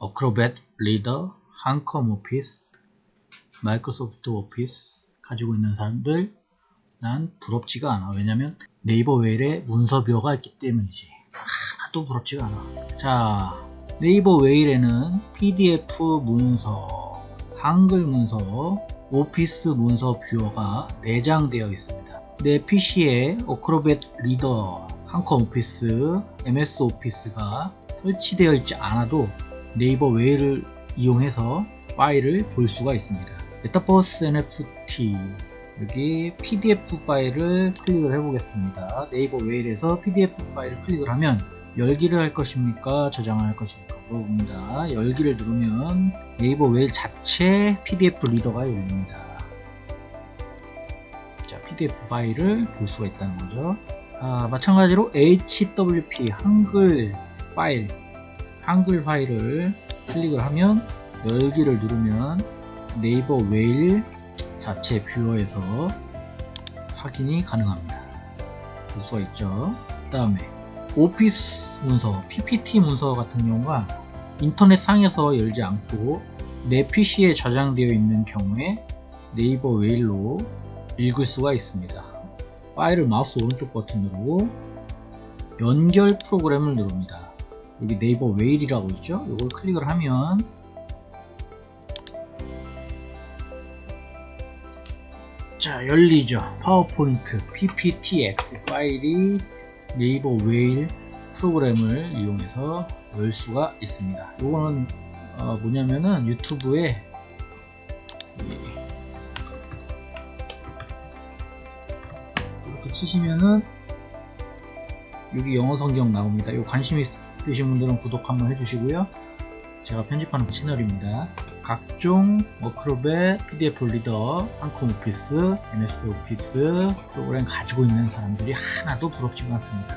Acrobat Reader, 한컴 오피스, 마이크로소프트 오피스 가지고 있는 사람들 난 부럽지가 않아. 왜냐면 네이버 웨일에 문서 viewer가 있기 때문이지. 하나도 부럽지가 않아. 자, 네이버 웨일에는 PDF 문서, 한글 문서, 오피스 문서 viewer가 내장되어 있습니다. 내 PC에 Acrobat Reader, 한컴 오피스, MS 오피스가 설치되어 있지 않아도 네이버 웨일을 이용해서 파일을 볼 수가 있습니다. 메타버스 NFT 여기 PDF 파일을 클릭을 해 보겠습니다. 네이버 웨일에서 PDF 파일을 클릭을 하면 열기를 할 것입니까? 저장을 할 것입니까? 물어봅니다. 열기를 누르면 네이버 웨일 자체 PDF 리더가 열립니다. 자, PDF 파일을 볼 수가 있다는 거죠. 아, 마찬가지로 HWP 한글 파일 한글 파일을 클릭을 하면 열기를 누르면 네이버 웨일 자체 뷰어에서 확인이 가능합니다. 볼 수가 있죠. 그 다음에 오피스 문서, PPT 문서 같은 경우가 인터넷 상에서 열지 않고 내 PC에 저장되어 있는 경우에 네이버 웨일로 읽을 수가 있습니다. 파일을 마우스 오른쪽 버튼 으로 연결 프로그램을 누릅니다. 여기 네이버 웨일이라고 있죠? 이걸 클릭을 하면 자 열리죠. 파워포인트 pptx 파일이 네이버 웨일 프로그램을 이용해서 열 수가 있습니다. 이거는 어, 뭐냐면은 유튜브에 이렇게 치시면은 여기 영어 성경 나옵니다. 이 관심 있으신 분들은 구독 한번 해주시고요 제가 편집하는 채널입니다 각종 워크롭의 PDF 리더, 한컴 오피스, MS 오피스 프로그램 가지고 있는 사람들이 하나도 부럽지가 않습니다.